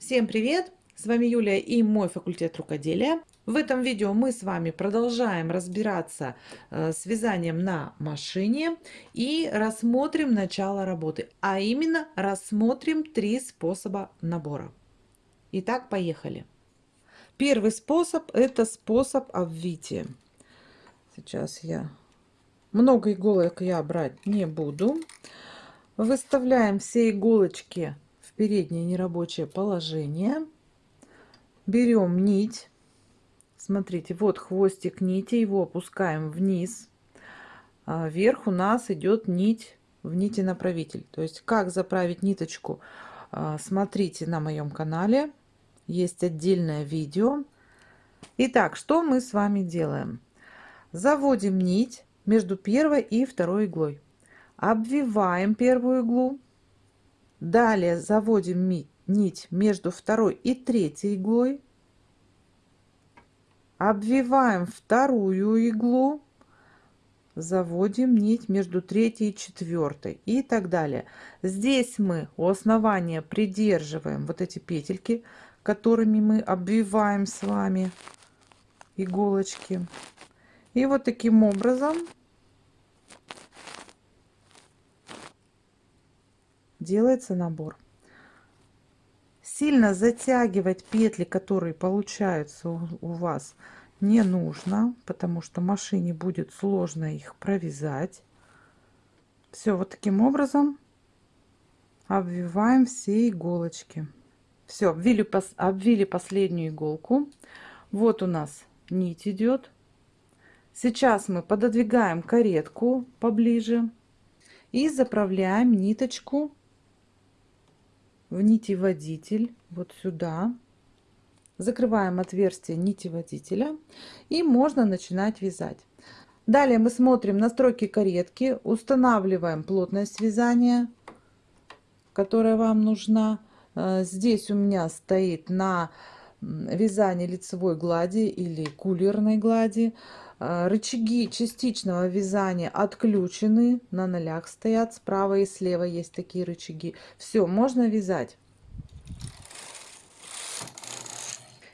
Всем привет! С вами Юлия и мой факультет рукоделия. В этом видео мы с вами продолжаем разбираться э, с вязанием на машине и рассмотрим начало работы, а именно рассмотрим три способа набора. Итак, поехали. Первый способ это способ обвития. Сейчас я много иголок я брать не буду. Выставляем все иголочки переднее нерабочее положение. Берем нить. Смотрите, вот хвостик нити, его опускаем вниз. А вверх у нас идет нить в нити направитель. То есть как заправить ниточку, а, смотрите на моем канале. Есть отдельное видео. Итак, что мы с вами делаем? Заводим нить между первой и второй иглой. Обвиваем первую иглу Далее заводим нить между второй и третьей иглой. Обвиваем вторую иглу. Заводим нить между третьей и четвертой и так далее. Здесь мы у основания придерживаем вот эти петельки, которыми мы обвиваем с вами иголочки. И вот таким образом делается набор. Сильно затягивать петли, которые получаются у, вас, не нужно, потому что машине будет сложно их провязать. Все вот таким образом обвиваем все иголочки. Все, обвили, обвили последнюю иголку. Вот у нас нить идет. Сейчас мы пододвигаем каретку поближе и заправляем ниточку в нити водитель вот сюда. Закрываем отверстие нити водителя и можно начинать вязать. Далее мы смотрим настройки каретки устанавливаем плотность вязания которая вам нужна. Э, здесь у меня стоит на вязание лицевой глади или кулерной глади рычаги частичного вязания отключены, на нолях стоят, справа и слева есть такие рычаги. Все, можно вязать.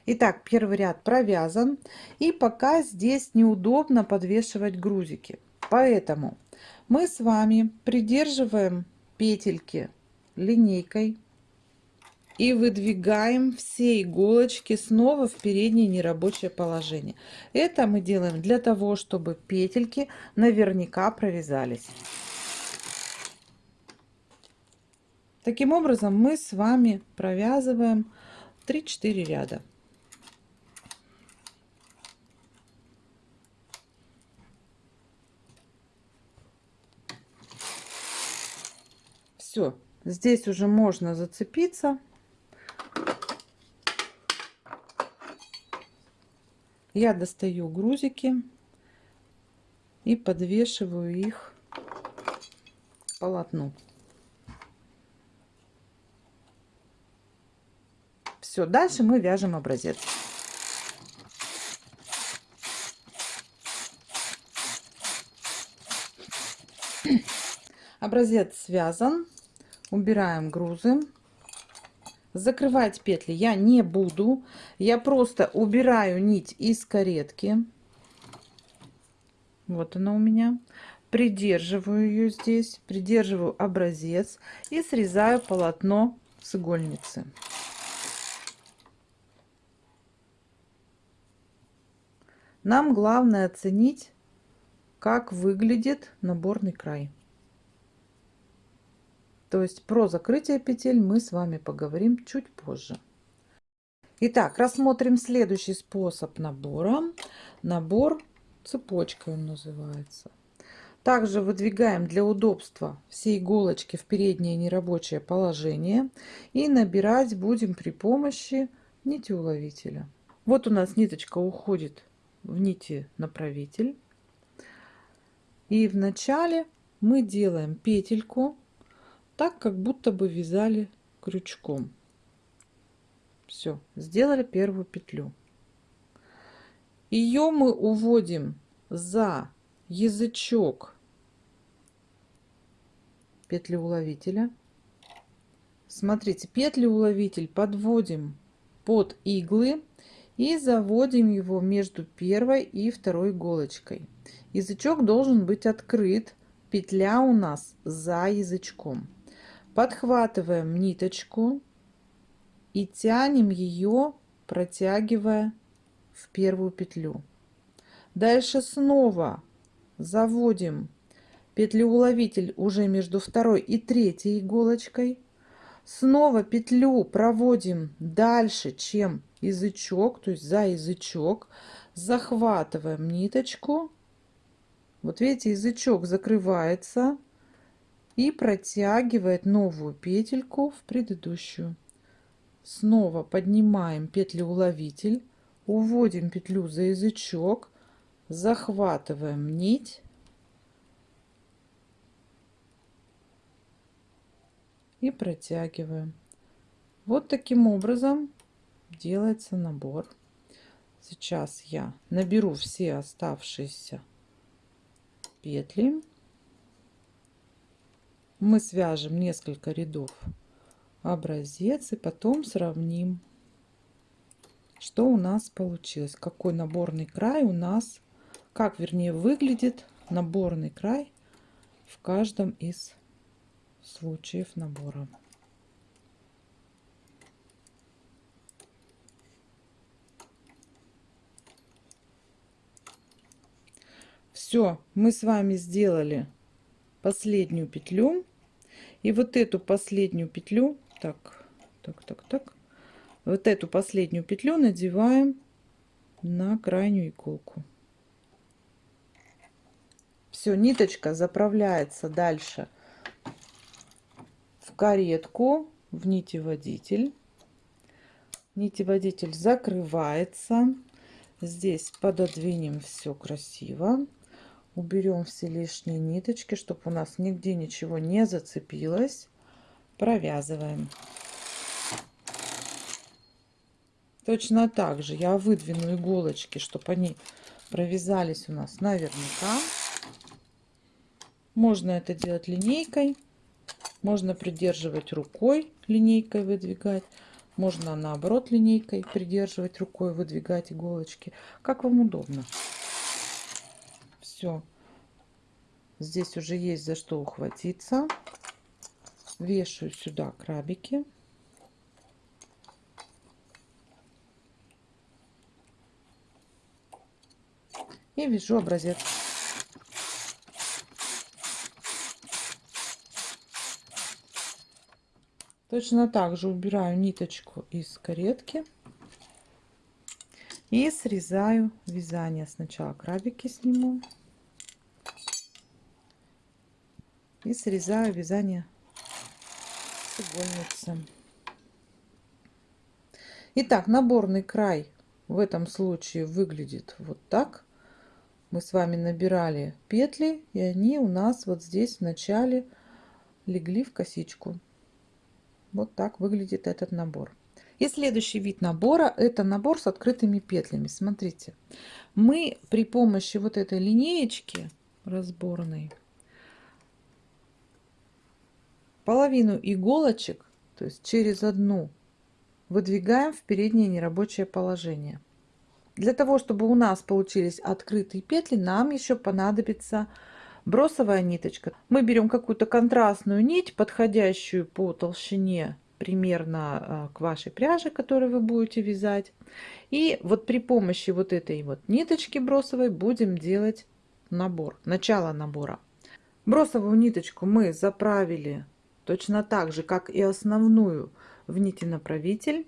Итак, первый ряд провязан. И пока здесь неудобно подвешивать грузики. Поэтому мы с вами придерживаем петельки линейкой и выдвигаем все иголочки снова в переднее нерабочее положение. Это мы делаем для того, чтобы петельки наверняка провязались. Таким образом мы с вами провязываем 3-4 ряда. Все, здесь уже можно зацепиться я достаю грузики и подвешиваю их к полотну. Все, дальше мы вяжем образец. Образец связан. Убираем грузы. Закрывать петли я не буду. Я просто убираю нить из каретки. Вот она у меня. Придерживаю ее здесь. Придерживаю образец. И срезаю полотно с игольницы. Нам главное оценить, как выглядит наборный край. То есть про закрытие петель мы с вами поговорим чуть позже. Итак, рассмотрим следующий способ набора. Набор цепочкой он называется. Также выдвигаем для удобства все иголочки в переднее нерабочее положение. И набирать будем при помощи нити уловителя. Вот у нас ниточка уходит в нити направитель. И в начале мы делаем петельку так, как будто бы вязали крючком. Все, сделали первую петлю. Ее мы уводим за язычок петли уловителя смотрите, петли уловитель подводим под иглы и заводим его между первой и второй иголочкой. Язычок должен быть открыт, петля у нас за язычком. Подхватываем ниточку и тянем ее, протягивая в первую петлю. Дальше снова заводим петлю-уловитель уже между второй и третьей иголочкой. Снова петлю проводим дальше, чем язычок, то есть за язычок. Захватываем ниточку. Вот видите, язычок закрывается и протягивает новую петельку в предыдущую. Снова поднимаем петлю-уловитель, уводим петлю за язычок, захватываем нить и протягиваем. Вот таким образом делается набор. Сейчас я наберу все оставшиеся петли. Мы свяжем несколько рядов образец и потом сравним, что у нас получилось, какой наборный край у нас как вернее выглядит наборный край в каждом из случаев набора. Все, мы с вами сделали последнюю петлю. И вот эту последнюю петлю, так, так, так, так, вот эту последнюю петлю надеваем на крайнюю иголку. Все, ниточка заправляется дальше в каретку, в нитеводитель. Нитеводитель закрывается. Здесь пододвинем все красиво. Уберем все лишние ниточки, чтобы у нас нигде ничего не зацепилось. Провязываем. Точно так же я выдвину иголочки, чтобы они провязались у нас наверняка. Можно это делать линейкой, можно придерживать рукой, линейкой выдвигать. Можно наоборот линейкой придерживать рукой, выдвигать иголочки. Как вам удобно. Все. Здесь уже есть за что ухватиться. Вешаю сюда крабики. И вяжу образец. Точно так же убираю ниточку из каретки и срезаю вязание. Сначала крабики сниму и срезаю вязание с игольницы. Итак, наборный край в этом случае выглядит вот так. Мы с вами набирали петли, и они у нас вот здесь в начале легли в косичку. Вот так выглядит этот набор. И следующий вид набора это набор с открытыми петлями. Смотрите, мы при помощи вот этой линеечки разборной половину иголочек, то есть через одну, выдвигаем в переднее нерабочее положение. Для того, чтобы у нас получились открытые петли, нам еще понадобится бросовая ниточка. Мы берем какую-то контрастную нить, подходящую по толщине примерно а, к вашей пряже, которую вы будете вязать. И вот при помощи вот этой вот ниточки бросовой будем делать набор, начало набора. Бросовую ниточку мы заправили точно так же, как и основную в нити направитель.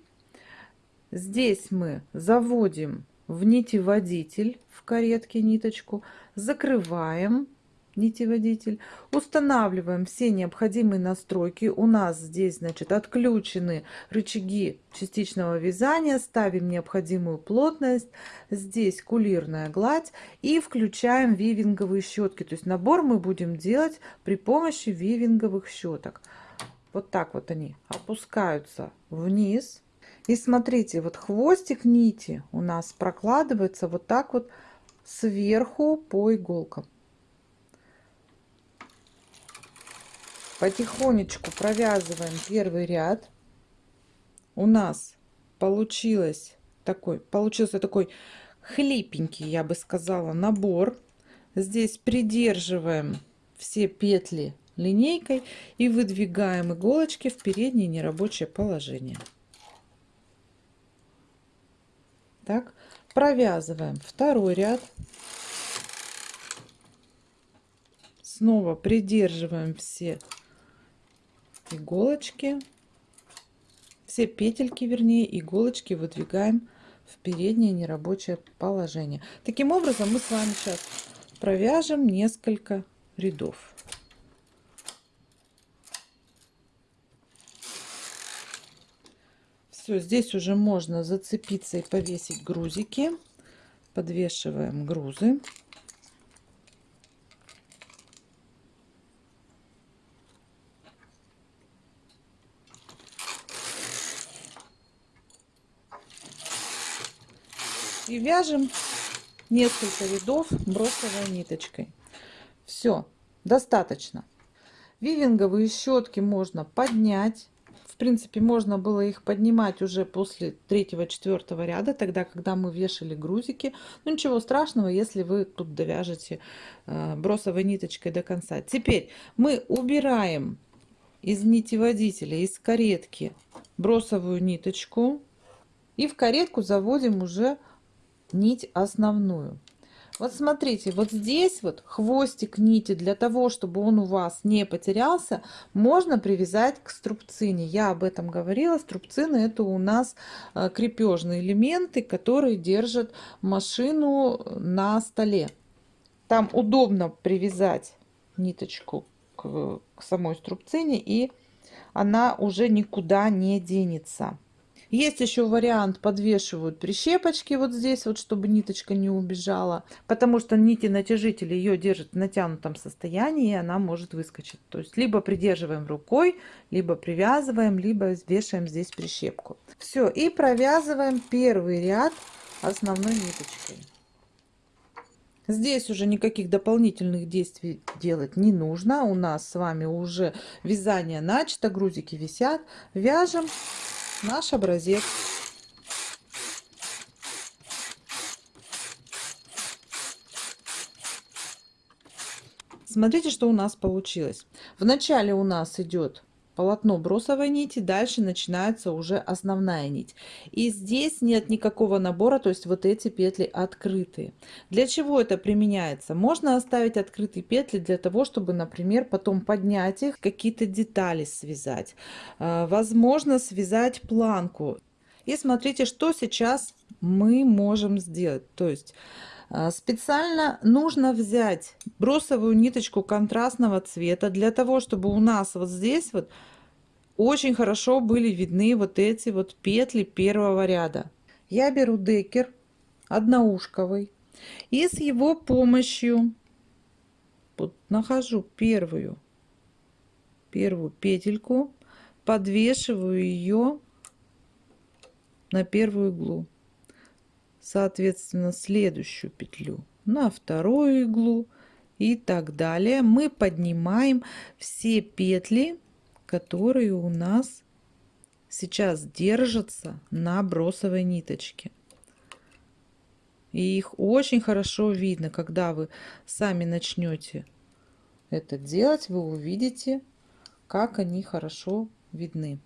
Здесь мы заводим в нити водитель в каретке ниточку, закрываем нитеводитель. Устанавливаем все необходимые настройки. У нас здесь, значит, отключены рычаги частичного вязания. Ставим необходимую плотность. Здесь кулирная гладь. И включаем вивинговые щетки. То есть набор мы будем делать при помощи вивинговых щеток. Вот так вот они опускаются вниз. И смотрите, вот хвостик нити у нас прокладывается вот так вот сверху по иголкам. Потихонечку провязываем первый ряд. У нас получилось такой, получился такой хлипенький, я бы сказала, набор. Здесь придерживаем все петли линейкой и выдвигаем иголочки в переднее нерабочее положение. Так, провязываем второй ряд. Снова придерживаем все иголочки, все петельки, вернее, иголочки выдвигаем в переднее нерабочее положение. Таким образом мы с вами сейчас провяжем несколько рядов. Все, здесь уже можно зацепиться и повесить грузики. Подвешиваем грузы. И вяжем несколько рядов бросовой ниточкой. Все, достаточно. Вивинговые щетки можно поднять. В принципе, можно было их поднимать уже после третьего-четвертого ряда, тогда, когда мы вешали грузики. Но ничего страшного, если вы тут довяжете э, бросовой ниточкой до конца. Теперь мы убираем из нити водителя, из каретки бросовую ниточку. И в каретку заводим уже нить основную. Вот смотрите, вот здесь вот хвостик нити, для того, чтобы он у вас не потерялся, можно привязать к струбцине. Я об этом говорила. Струбцины это у нас э, крепежные элементы, которые держат машину на столе. Там удобно привязать ниточку к, к самой струбцине, и она уже никуда не денется. Есть еще вариант, подвешивают прищепочки вот здесь, вот, чтобы ниточка не убежала, потому что нити натяжитель ее держит в натянутом состоянии, и она может выскочить. То есть либо придерживаем рукой, либо привязываем, либо вешаем здесь прищепку. Все, и провязываем первый ряд основной ниточкой. Здесь уже никаких дополнительных действий делать не нужно. У нас с вами уже вязание начато, грузики висят. Вяжем наш образец. Смотрите, что у нас получилось. Вначале у нас идет полотно бросовой нити, дальше начинается уже основная нить. И здесь нет никакого набора, то есть вот эти петли открытые. Для чего это применяется? Можно оставить открытые петли для того, чтобы, например, потом поднять их, какие-то детали связать. А, возможно, связать планку. И смотрите, что сейчас мы можем сделать. То есть специально нужно взять бросовую ниточку контрастного цвета для того, чтобы у нас вот здесь вот очень хорошо были видны вот эти вот петли первого ряда. Я беру декер одноушковый и с его помощью вот нахожу первую первую петельку подвешиваю ее на первую иглу соответственно следующую петлю на вторую иглу и так далее. Мы поднимаем все петли которые у нас сейчас держатся на бросовой ниточке. И их очень хорошо видно когда вы сами начнете это делать вы увидите как они хорошо видны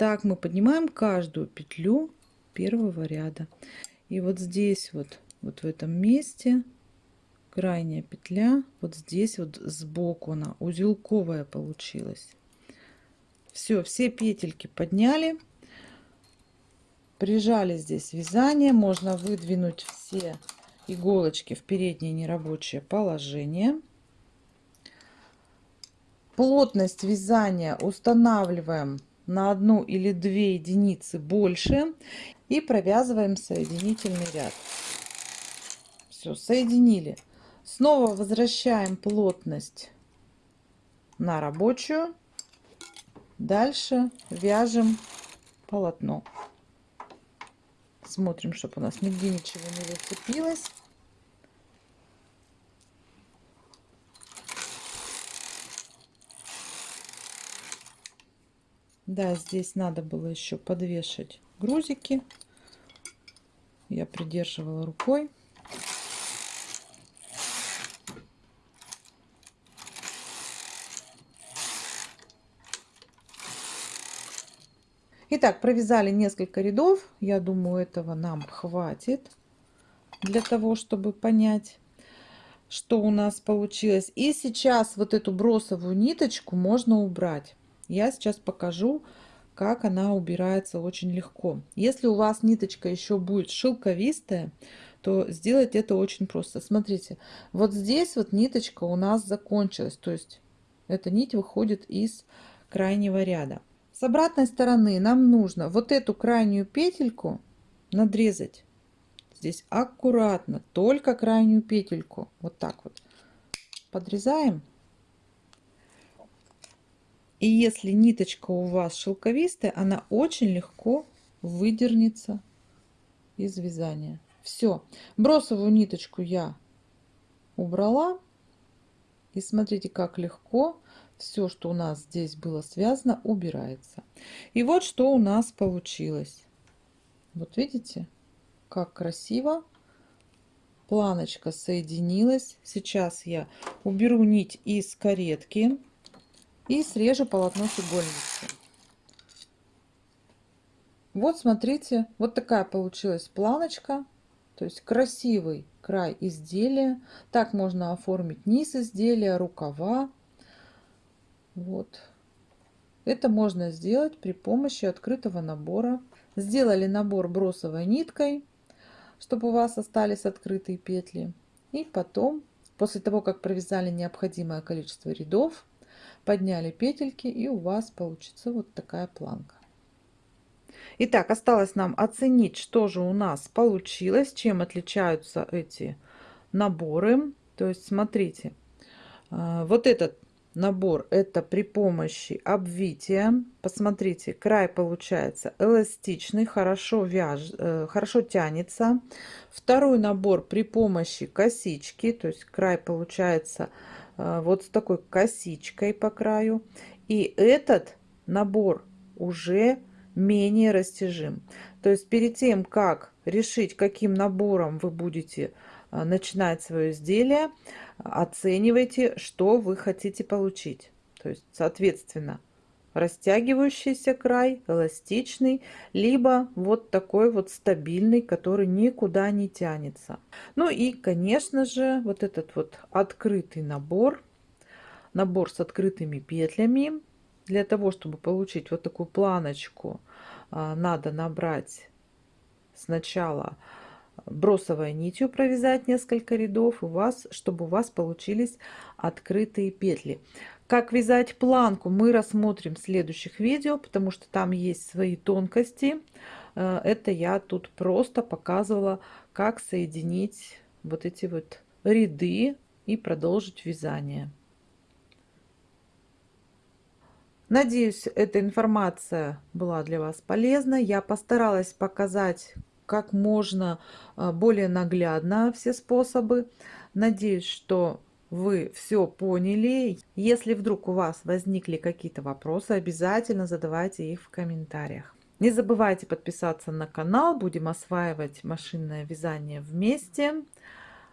Так мы поднимаем каждую петлю первого ряда. И вот здесь вот, вот в этом месте крайняя петля, вот здесь вот сбоку она узелковая получилась. Все, все петельки подняли. Прижали здесь вязание. Можно выдвинуть все иголочки в переднее нерабочее положение. Плотность вязания устанавливаем на одну или две единицы больше и провязываем соединительный ряд. Все, соединили. Снова возвращаем плотность на рабочую. Дальше вяжем полотно. Смотрим, чтобы у нас нигде ничего не зацепилось. Да, здесь надо было еще подвешать грузики. Я придерживала рукой. Итак, провязали несколько рядов. Я думаю, этого нам хватит для того, чтобы понять, что у нас получилось. И сейчас вот эту бросовую ниточку можно убрать. Я сейчас покажу, как она убирается очень легко. Если у вас ниточка еще будет шелковистая, то сделать это очень просто. Смотрите, вот здесь вот ниточка у нас закончилась. То есть эта нить выходит из крайнего ряда. С обратной стороны нам нужно вот эту крайнюю петельку надрезать. Здесь аккуратно, только крайнюю петельку. Вот так вот. Подрезаем. И если ниточка у вас шелковистая, она очень легко выдернется из вязания. Все. Бросовую ниточку я убрала. И смотрите, как легко все, что у нас здесь было связано, убирается. И вот что у нас получилось. Вот видите, как красиво планочка соединилась. Сейчас я уберу нить из каретки и срежу полотно с игольницы. Вот смотрите, вот такая получилась планочка. То есть красивый край изделия. Так можно оформить низ изделия, рукава. Вот. Это можно сделать при помощи открытого набора. Сделали набор бросовой ниткой, чтобы у вас остались открытые петли. И потом, после того, как провязали необходимое количество рядов, подняли петельки и у вас получится вот такая планка. Итак, осталось нам оценить, что же у нас получилось, чем отличаются эти наборы. То есть, смотрите, э, вот этот набор это при помощи обвития посмотрите край получается эластичный хорошо вяж э, хорошо тянется второй набор при помощи косички то есть край получается э, вот с такой косичкой по краю и этот набор уже менее растяжим то есть перед тем как решить каким набором вы будете э, начинать свое изделие оценивайте, что вы хотите получить. То есть, соответственно, растягивающийся край, эластичный, либо вот такой вот стабильный, который никуда не тянется. Ну и, конечно же, вот этот вот открытый набор, набор с открытыми петлями. Для того, чтобы получить вот такую планочку, а, надо набрать сначала бросовой нитью провязать несколько рядов у вас чтобы у вас получились открытые петли как вязать планку мы рассмотрим в следующих видео потому что там есть свои тонкости э, это я тут просто показывала как соединить вот эти вот ряды и продолжить вязание Надеюсь, эта информация была для вас полезна. Я постаралась показать, как можно а, более наглядно все способы. Надеюсь, что вы все поняли. Если вдруг у вас возникли какие-то вопросы, обязательно задавайте их в комментариях. Не забывайте подписаться на канал. Будем осваивать машинное вязание вместе.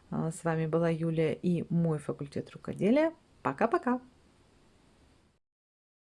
А, с вами была Юлия и мой факультет рукоделия. Пока-пока!